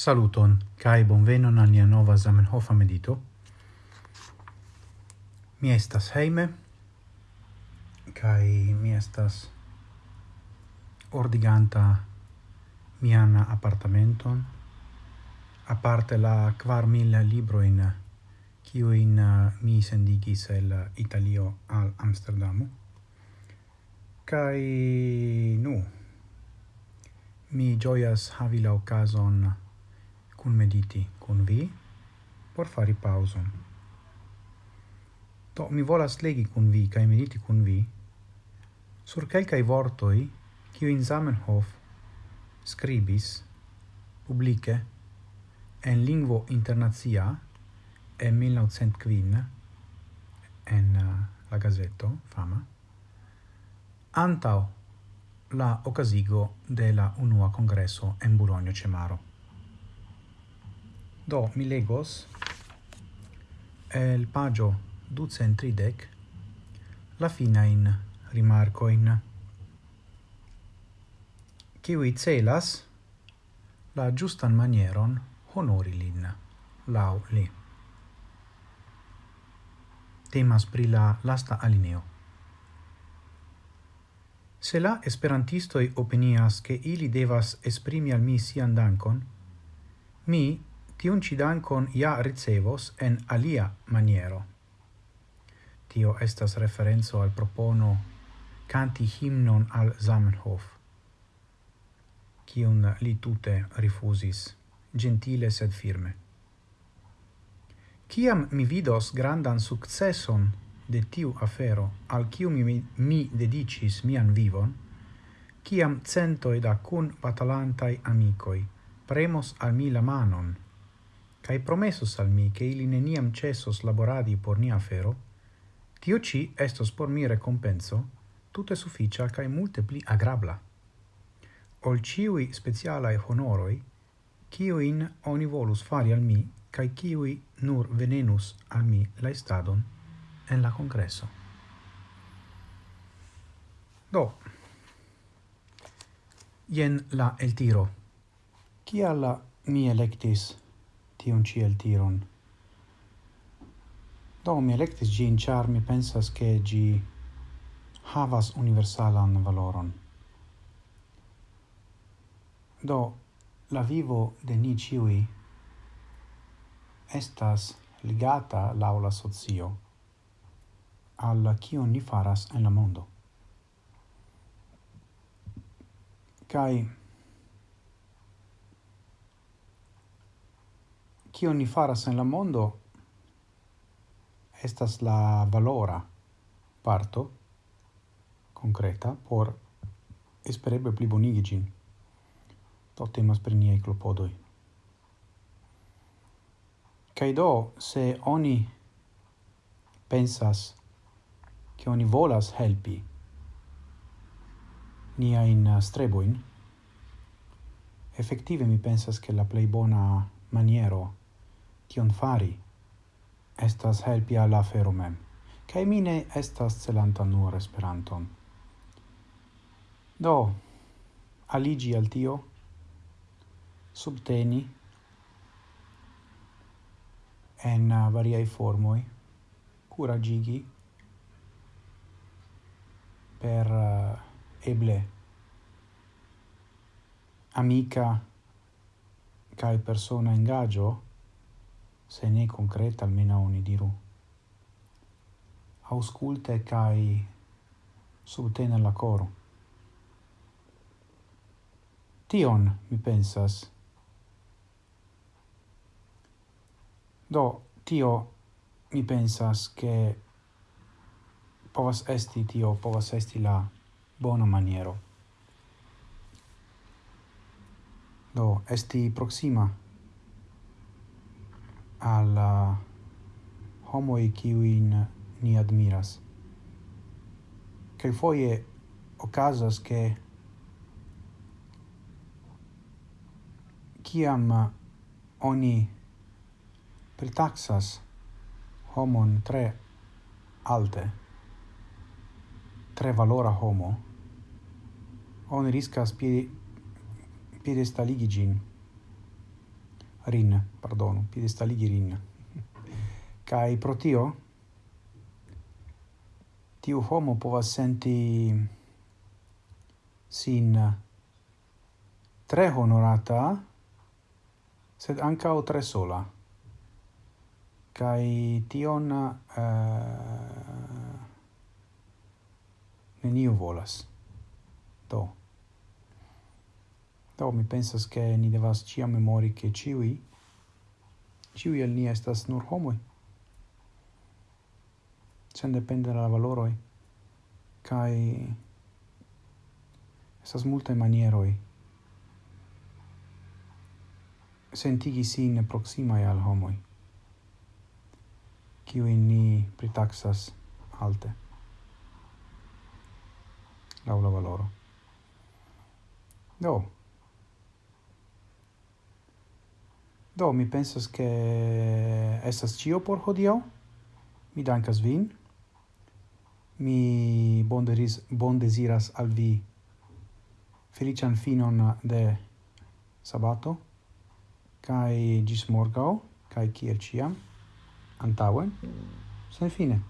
Saluton, cae bonvenon al nia nova Zamenhofa medito. Mi estas heime, cae mi estas ordiganta mian apartamenton, aparte la quar mila libroin ciuin eh, mi sendigis el Italio al Amsterdamu. Cae, nu, mi gioias havi la ocason cun mediti cun vi por fari pauson. Do mi volas legi cun vi kai mediti cun vi sur quelcae vortoi quiu in Zamenhof scribis publice en lingvo internazia en 1905 en uh, la gazeto fama antao la ocasigo de la unua congresso en Bologna Cemaro. Do, mi legos el pagio ducent tridec la fina in rimarcoin kiwi celas la giustan manieron honori lin lau li. Temas pri la lasta alineo. Se la esperantistoi opinias che ili devas esprimi al mi sian dankon, mi tiun ci dankon ja ricevos en alia maniero. Tio estas referenzo al propono canti himnon al Zamenhof, cion li tute rifusis, gentile sed firme. Ciam mi vidos grandan successon de tiu afero, al cium mi, mi dedicis mian vivon, ciam centoi da cun batalantai amicoi premos al mi la manon, cae promesus al mi che ili neniam cessos laboradi por nia afero, tio ci estos por mi recompenso tutte sufficia cae multe pli agrabla. Ol ciui specialae honoroi, cioin oni volus fari al mi, cae ciui nur venenus al mi la estadon en la congresso. Do, jen la el tiro. Ciala mi electis tiun ĉi eltiron. Do mi electis gin, char mi pensas che gi havas universalan valoron. Do la vivo de ni ciui estas ligata l'aula sozio socio al cion ni faras en la mondo. Kai Cio ni faras en la mondo estas la valora parto concreta por espereble plibonigi gin. Do temas per niei clopodoi. Cai do, se oni pensas che oni volas helpi niain streboin, effettive mi pensas che la plei bona maniero tion fari. Estas helpi al afero mem. Kaj mi ne estas celanta nur Esperanton. Do aligi al tio. Subteni. En uh, variai formoi. Curagigi. Per uh, eble. Amica kai persona engagio se ne concreta almeno oni diru. Ausculte cae subtene la coro. Tion mi pensas. Do, tio mi pensas che povas esti tio, povas esti la bona maniero. Do, esti proxima al homo e in ni admiras. che foie ocasas che kiam oni pritaxas homon tre alte, tre valora homo, oni riscas piedi, piedestaligigin, rin, pardonu, piedestaligi rin. Kai pro tio, tiu homo povas senti sin tre honorata, sed ancao tre sola. Kai tion uh, neniu volas. Do. Do mi pensas che ni devas cia memori che ciui, ciui el ni estas nur homoi, sen depende la valoroi, kai estas multe manieroi sentigi sin proximae al homoi, kiui ni pritaxas alte, laula valoro. Do, Do, mi pensas che estas cio por hodio. Mi dankas vin. Mi bonderis, bondeziras al vi felician finon de sabato kai gis morgau kai kiel ciam antauen sen fine